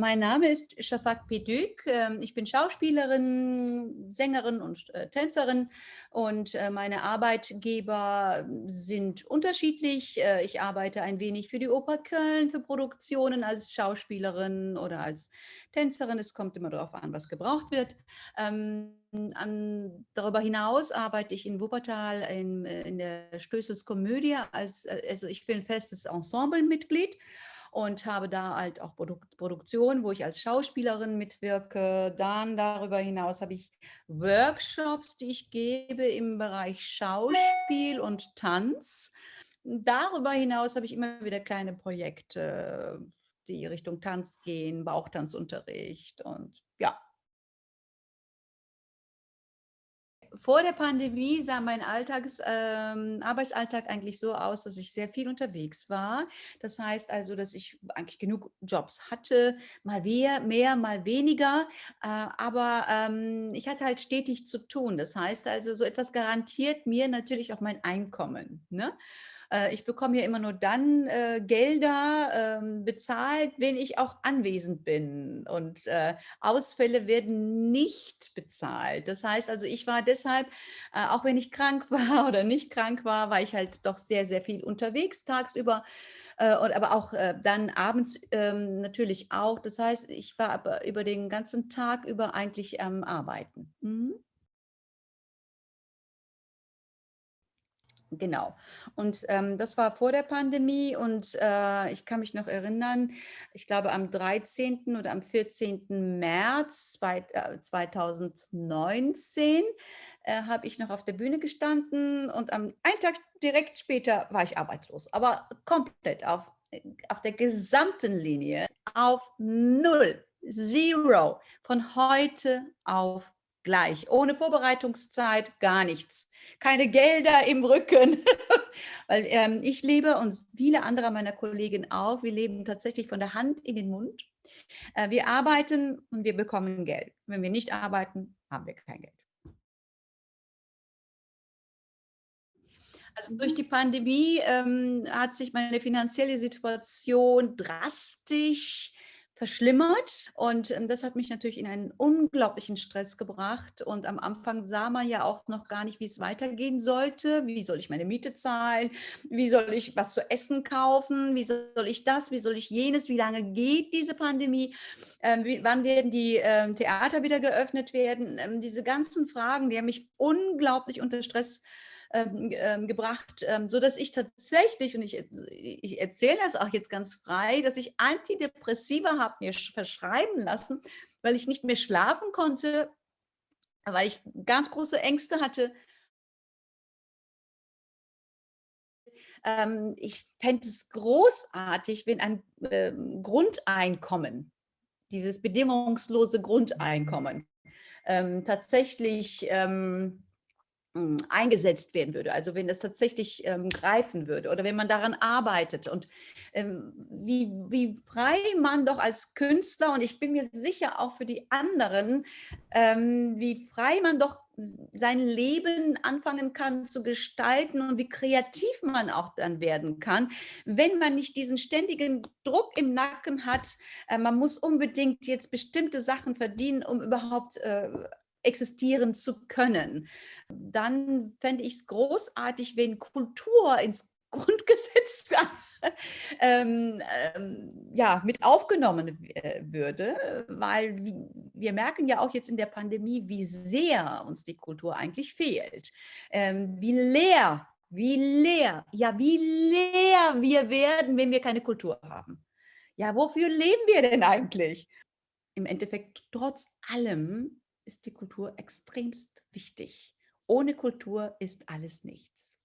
Mein Name ist Shafak Pedük. Ähm, ich bin Schauspielerin, Sängerin und äh, Tänzerin und äh, meine Arbeitgeber sind unterschiedlich. Äh, ich arbeite ein wenig für die Oper Köln, für Produktionen als Schauspielerin oder als Tänzerin. Es kommt immer darauf an, was gebraucht wird. Ähm, darüber hinaus arbeite ich in Wuppertal in, in der Stößels Komödie als, also ich bin festes Ensemblemitglied und habe da halt auch Produ Produktion, wo ich als Schauspielerin mitwirke. Dann darüber hinaus habe ich Workshops, die ich gebe im Bereich Schauspiel und Tanz. Darüber hinaus habe ich immer wieder kleine Projekte, die Richtung Tanz gehen, Bauchtanzunterricht und ja, vor der Pandemie sah mein Alltags, ähm, Arbeitsalltag eigentlich so aus, dass ich sehr viel unterwegs war. Das heißt also, dass ich eigentlich genug Jobs hatte, mal mehr, mehr mal weniger, äh, aber ähm, ich hatte halt stetig zu tun. Das heißt also, so etwas garantiert mir natürlich auch mein Einkommen. Ne? Äh, ich bekomme ja immer nur dann äh, Gelder äh, bezahlt, wenn ich auch anwesend bin. Und äh, Ausfälle werden nicht bezahlt. Das heißt also, ich war deshalb, äh, auch wenn ich krank war oder nicht krank war, war ich halt doch sehr, sehr viel unterwegs tagsüber. Und aber auch dann abends ähm, natürlich auch. Das heißt, ich war aber über den ganzen Tag über eigentlich am Arbeiten. Mhm. Genau. Und ähm, das war vor der Pandemie und äh, ich kann mich noch erinnern, ich glaube am 13. oder am 14. März zwei, äh, 2019 äh, habe ich noch auf der Bühne gestanden und am einen Tag direkt später war ich arbeitslos, aber komplett auf, auf der gesamten Linie auf Null, Zero, von heute auf gleich, ohne Vorbereitungszeit, gar nichts. Keine Gelder im Rücken, weil ähm, ich lebe und viele andere meiner Kollegen auch, wir leben tatsächlich von der Hand in den Mund. Äh, wir arbeiten und wir bekommen Geld. Wenn wir nicht arbeiten, haben wir kein Geld. Also durch die Pandemie ähm, hat sich meine finanzielle Situation drastisch verschlimmert. Und ähm, das hat mich natürlich in einen unglaublichen Stress gebracht. Und am Anfang sah man ja auch noch gar nicht, wie es weitergehen sollte. Wie soll ich meine Miete zahlen? Wie soll ich was zu essen kaufen? Wie soll ich das? Wie soll ich jenes? Wie lange geht diese Pandemie? Ähm, wie, wann werden die ähm, Theater wieder geöffnet werden? Ähm, diese ganzen Fragen, die haben mich unglaublich unter Stress gebracht ähm, ähm, gebracht, ähm, so dass ich tatsächlich, und ich, ich erzähle das auch jetzt ganz frei, dass ich Antidepressiva habe mir verschreiben lassen, weil ich nicht mehr schlafen konnte, weil ich ganz große Ängste hatte, ähm, ich fände es großartig, wenn ein äh, Grundeinkommen, dieses bedingungslose Grundeinkommen, ähm, tatsächlich ähm, hm, eingesetzt werden würde, also wenn das tatsächlich ähm, greifen würde oder wenn man daran arbeitet und ähm, wie, wie frei man doch als Künstler und ich bin mir sicher auch für die anderen, ähm, wie frei man doch sein Leben anfangen kann zu gestalten und wie kreativ man auch dann werden kann, wenn man nicht diesen ständigen Druck im Nacken hat, äh, man muss unbedingt jetzt bestimmte Sachen verdienen, um überhaupt äh, existieren zu können. Dann fände ich es großartig, wenn Kultur ins Grundgesetz ähm, ähm, ja, mit aufgenommen äh, würde, weil wir merken ja auch jetzt in der Pandemie, wie sehr uns die Kultur eigentlich fehlt, ähm, wie leer, wie leer, ja, wie leer wir werden, wenn wir keine Kultur haben. Ja, wofür leben wir denn eigentlich? Im Endeffekt, trotz allem, ist die Kultur extremst wichtig. Ohne Kultur ist alles nichts.